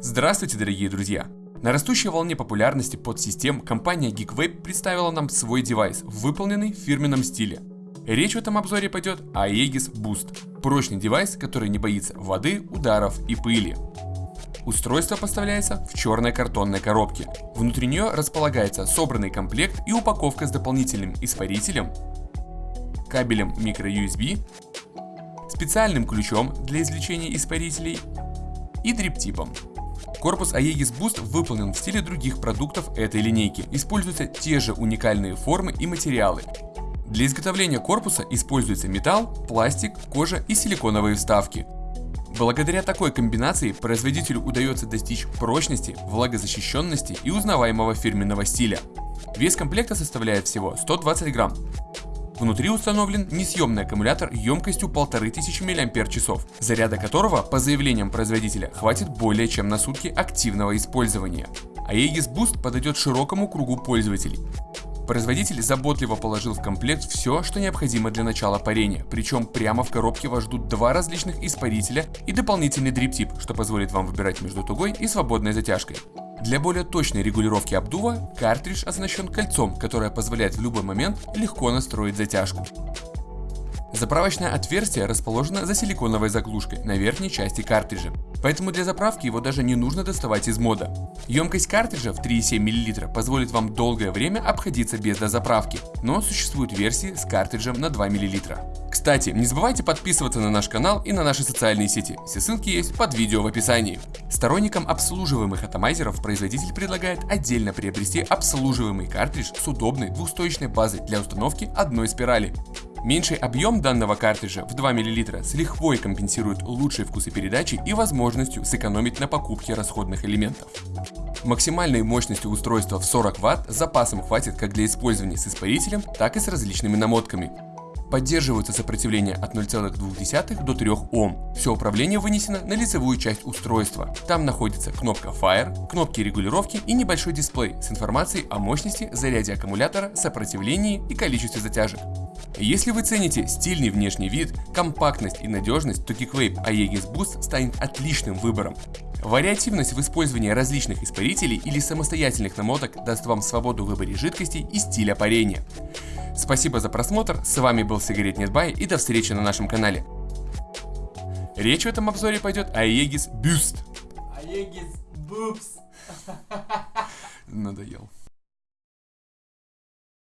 Здравствуйте, дорогие друзья! На растущей волне популярности подсистем компания GeekWape представила нам свой девайс, выполненный в фирменном стиле. Речь в этом обзоре пойдет о Aegis Boost. Прочный девайс, который не боится воды, ударов и пыли. Устройство поставляется в черной картонной коробке. Внутри нее располагается собранный комплект и упаковка с дополнительным испарителем, кабелем microUSB, специальным ключом для извлечения испарителей и дриптипом. Корпус Aegis Boost выполнен в стиле других продуктов этой линейки. Используются те же уникальные формы и материалы. Для изготовления корпуса используется металл, пластик, кожа и силиконовые вставки. Благодаря такой комбинации производителю удается достичь прочности, влагозащищенности и узнаваемого фирменного стиля. Вес комплекта составляет всего 120 грамм. Внутри установлен несъемный аккумулятор емкостью 1500 мАч, заряда которого, по заявлениям производителя, хватит более чем на сутки активного использования. Aegis Boost подойдет широкому кругу пользователей. Производитель заботливо положил в комплект все, что необходимо для начала парения, причем прямо в коробке вас ждут два различных испарителя и дополнительный дриптип, что позволит вам выбирать между тугой и свободной затяжкой. Для более точной регулировки обдува картридж оснащен кольцом, которое позволяет в любой момент легко настроить затяжку. Заправочное отверстие расположено за силиконовой заглушкой на верхней части картриджа, поэтому для заправки его даже не нужно доставать из мода. Емкость картриджа в 3,7 мл позволит вам долгое время обходиться без дозаправки, но существуют версии с картриджем на 2 мл. Кстати, не забывайте подписываться на наш канал и на наши социальные сети, все ссылки есть под видео в описании. Сторонникам обслуживаемых атомайзеров производитель предлагает отдельно приобрести обслуживаемый картридж с удобной двухстоечной базой для установки одной спирали. Меньший объем данного картриджа в 2 мл с лихвой компенсирует лучшей вкусы передачи и возможностью сэкономить на покупке расходных элементов. Максимальной мощностью устройства в 40 Вт запасом хватит как для использования с испарителем, так и с различными намотками. Поддерживаются сопротивление от 0,2 до 3 Ом. Все управление вынесено на лицевую часть устройства. Там находится кнопка Fire, кнопки регулировки и небольшой дисплей с информацией о мощности, заряде аккумулятора, сопротивлении и количестве затяжек. Если вы цените стильный внешний вид, компактность и надежность, то KickVape Aegis Boost станет отличным выбором. Вариативность в использовании различных испарителей или самостоятельных намоток даст вам свободу в выборе жидкостей и стиля парения. Спасибо за просмотр, с вами был Сигарет Нетбай и до встречи на нашем канале. Речь в этом обзоре пойдет о Aegis Boost. Aegis Boobs. Надоел.